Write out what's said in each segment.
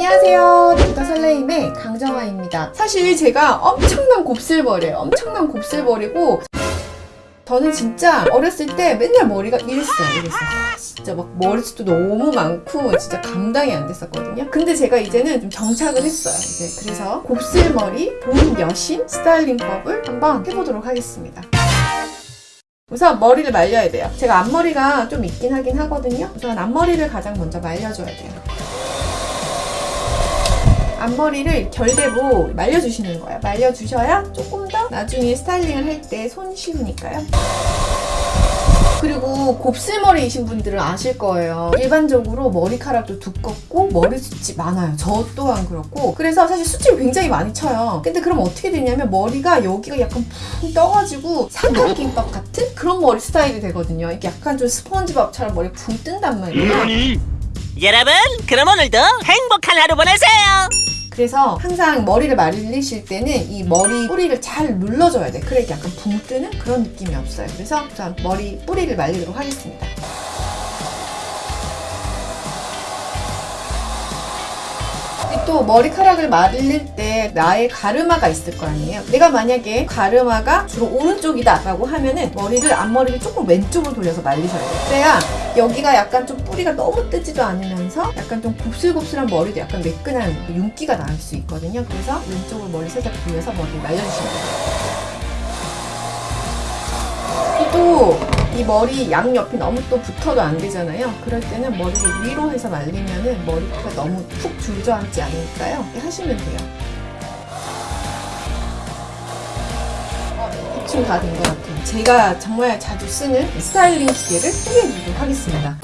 안녕하세요. 닥터 설레임의 강정아입니다. 사실 제가 엄청난 곱슬머리예요. 엄청난 곱슬머리고 저는 진짜 어렸을 때 맨날 머리가 이랬어요. 이랬어요. 아, 진짜 막 머리숱도 너무 많고 진짜 감당이 안 됐었거든요. 근데 제가 이제는 좀 정착을 했어요. 이제 그래서 곱슬머리 본 여신 스타일링법을 한번 해보도록 하겠습니다. 우선 머리를 말려야 돼요. 제가 앞머리가 좀 있긴 하긴 하거든요. 우선 앞머리를 가장 먼저 말려줘야 돼요. 앞머리를 결대로 말려주시는 거예요. 말려주셔야 조금 더 나중에 스타일링을 할 때 손 쉬우니까요. 그리고 곱슬머리이신 분들은 아실 거예요. 일반적으로 머리카락도 두껍고 머리 숱이 많아요. 저 또한 그렇고. 그래서 사실 수치를 굉장히 많이 쳐요. 근데 그럼 어떻게 되냐면 머리가 여기가 약간 푹 떠가지고 삼각김밥 같은 그런 머리 스타일이 되거든요. 이게 약간 좀 스펀지밥처럼 머리 붕 뜬단 말이에요. 여러분, 그럼 오늘도 행복한 하루 보내세요. 그래서 항상 머리를 말리실 때는 이 머리 뿌리를 잘 눌러줘야 돼. 그래 약간 붕 뜨는 그런 느낌이 없어요. 그래서 자 머리 뿌리를 말리도록 하겠습니다. 또 머리카락을 말릴 때 나의 가르마가 있을 거 아니에요. 내가 만약에 가르마가 주로 오른쪽이다 라고 하면은 머리를 앞머리를 조금 왼쪽으로 돌려서 말리셔야 돼요. 그래야 여기가 약간 좀 뿌리가 너무 뜨지도 않으면서 약간 좀 곱슬곱슬한 머리도 약간 매끈한 윤기가 날 수 있거든요. 그래서 왼쪽으로 머리 살짝 돌려서 머리를 말려주시면 돼요. 또 이 머리 양옆이 너무 또 붙어도 안 되잖아요. 그럴 때는 머리를 위로 해서 말리면은 머리가 너무 푹 줄저앉지. 이렇게 하시면 돼요. 어, 대충 다 된 것 같아요. 제가 정말 자주 쓰는 스타일링 기계를 소개해드리도록 하겠습니다.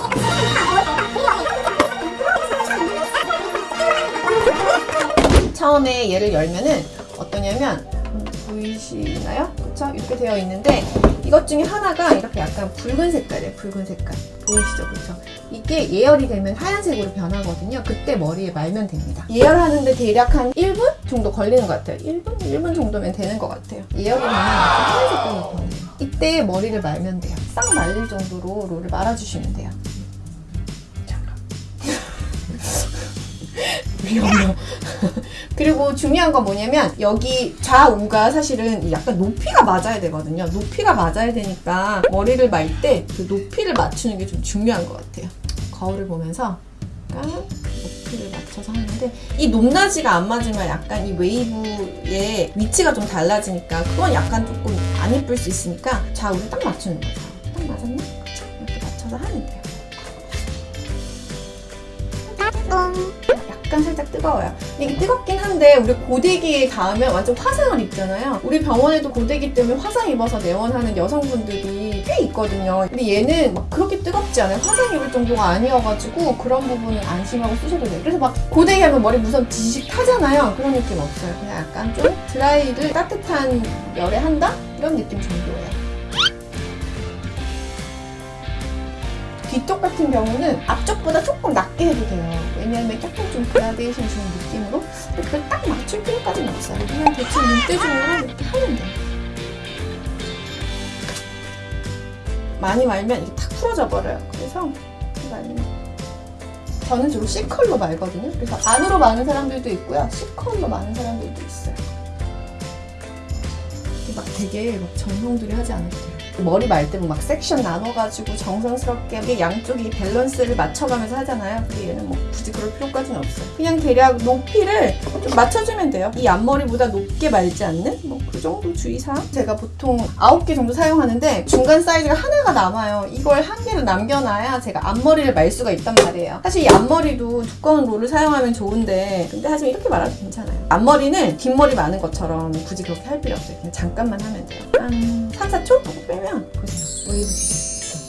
처음에 얘를 열면은 어떠냐면 음, 보이시나요? 그쵸? 이렇게 되어 있는데 이것 중에 하나가 이렇게 약간 붉은 색깔이에요. 붉은 색깔. 보이시죠? 그쵸? 이게 예열이 되면 하얀색으로 변하거든요. 그때 머리에 말면 됩니다. 예열하는데 대략 한 1분 정도 걸리는 것 같아요. 1분? 1분 정도면 되는 것 같아요. 예열이 되면 하얀 색깔로 변해요. 이때 머리를 말면 돼요. 싹 말릴 정도로 롤을 말아주시면 돼요. 위험해요. 그리고 중요한 건 뭐냐면 여기 좌우가 사실은 약간 높이가 맞아야 되거든요. 높이가 맞아야 되니까 머리를 말 때 그 높이를 맞추는 게 좀 중요한 것 같아요. 거울을 보면서 약간 높이를 맞춰서 하는데 이 높낮이가 안 맞으면 약간 이 웨이브의 위치가 좀 달라지니까 그건 약간 조금 안 예쁠 수 있으니까 좌우를 딱 맞추는 거죠. 약간 살짝 뜨거워요. 이게 뜨겁긴 한데 우리 고데기에 닿으면 완전 화상을 입잖아요. 우리 병원에도 고데기 때문에 화상 입어서 내원하는 여성분들이 꽤 있거든요. 근데 얘는 막 그렇게 뜨겁지 않아요. 화상 입을 정도가 아니어가지고 그런 부분은 안심하고 쓰셔도 돼요. 그래서 막 고데기 하면 머리 무선 지식 타잖아요. 그런 느낌 없어요. 그냥 약간 좀 드라이를 따뜻한 열에 한다? 이런 느낌 정도예요. 뒤쪽 같은 경우는 앞쪽보다 조금 낮게 해도 돼요. 왜냐하면 약간 좀 그라데이션 주는 느낌으로 그걸 딱 맞출 필요까지는 없어요. 그냥 대충 눈대중으로 이렇게 하면 돼요. 많이 말면 이게 탁 풀어져 버려요. 그래서 말리면 저는 주로 C컬로 말거든요. 그래서 안으로 마는 사람들도 있고요. C컬로 마는 사람들도 있어요. 막 되게 막 정성들여 하지 않아도 돼요. 머리 말 때 막 섹션 나눠가지고 정성스럽게 양쪽이 밸런스를 맞춰가면서 하잖아요. 근데 얘는 뭐 굳이 그럴 필요까지는 없어요. 그냥 대략 높이를 좀 맞춰주면 돼요. 이 앞머리보다 높게 말지 않는 뭐그 정도 주의사항. 제가 보통 9개 정도 사용하는데 중간 사이즈가 하나가 남아요. 이걸 한 개를 남겨놔야 제가 앞머리를 말 수가 있단 말이에요. 사실 이 앞머리도 두꺼운 롤을 사용하면 좋은데 근데 하지만 이렇게 말아도 괜찮아요. 앞머리는 뒷머리 마는 것처럼 굳이 그렇게 할 필요 없어요. 그냥 잠깐만 하면 돼요. 한 3, 4초 하고 빼면 보세요. 웨이브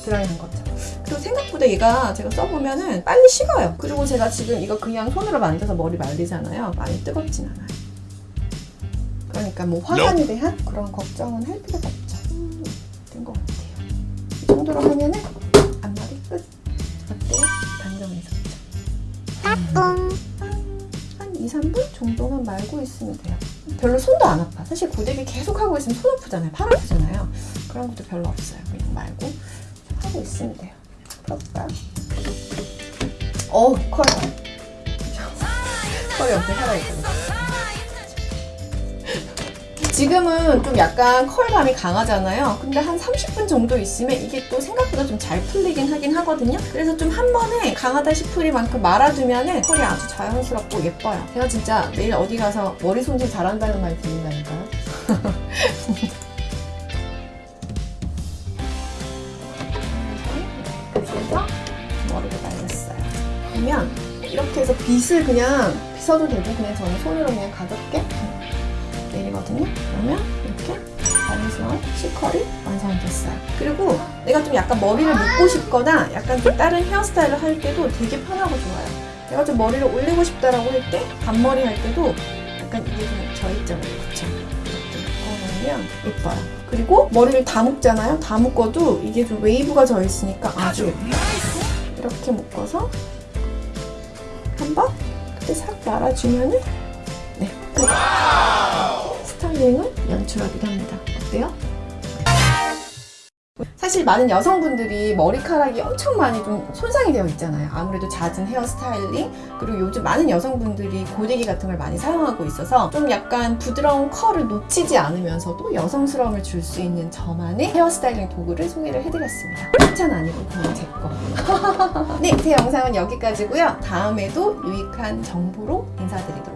드라이한 것처럼. 그리고 생각보다 얘가 제가 써보면은 빨리 식어요. 그리고 제가 지금 이거 그냥 손으로 만져서 머리 말리잖아요. 많이 뜨겁진 않아요. 그러니까 뭐 화관에 대한 그런 걱정은 할 필요가 없죠. 음, 된것 같아요. 이 정도로 하면은 앞머리 끝. 어때요? 단정해서. 한 2, 3분 정도만 말고 있으면 돼요. 별로 손도 안 아파. 사실 고데기 계속 하고 있으면 손 아프잖아요. 팔 아프잖아요. 그런 것도 별로 없어요. 그냥 말고 하고 있으면 돼요. 풀어볼까요? 어우, 커요. 컬이 엄청 살아있거든요. 지금은 좀 약간 컬감이 강하잖아요. 근데 한 30분 정도 있으면 이게 또 생각보다 좀 잘 풀리긴 하긴 하거든요. 그래서 좀 한 번에 강하다 싶을 만큼 말아두면 컬이 아주 자연스럽고 예뻐요. 제가 진짜 매일 어디 가서 머리 손질 잘한다는 말 들린다니까요. 그래서 머리를 말렸어요. 그러면 이렇게 해서 빗을 그냥 빗어도 되고 그냥 저는 손으로 그냥 가볍게 내리거든요. 그러면 이렇게 자연스러운 C컬이 완성이 됐어요. 그리고 내가 좀 약간 머리를 묶고 싶거나 약간 좀 다른 헤어스타일을 할 때도 되게 편하고 좋아요. 내가 좀 머리를 올리고 싶다라고 할 때, 반머리 할 때도 약간 이게 좀 져있잖아요. 그쵸? 이렇게 묶어놓으면 예뻐요. 그리고 머리를 다 묶잖아요. 다 묶어도 이게 좀 웨이브가 져있으니까 아주. 이렇게 묶어서 한번 그때 싹 말아주면은 네 끝. 스타일링을 연출하기도 합니다. 어때요? 사실 많은 여성분들이 머리카락이 엄청 많이 좀 손상이 되어 있잖아요. 아무래도 잦은 헤어스타일링 그리고 요즘 많은 여성분들이 고데기 같은 걸 많이 사용하고 있어서 좀 약간 부드러운 컬을 놓치지 않으면서도 여성스러움을 줄 수 있는 저만의 헤어스타일링 도구를 소개를 해드렸습니다. 칭찬 아니고 그냥 제 거. 네, 제 영상은 여기까지고요. 다음에도 유익한 정보로 인사드리도록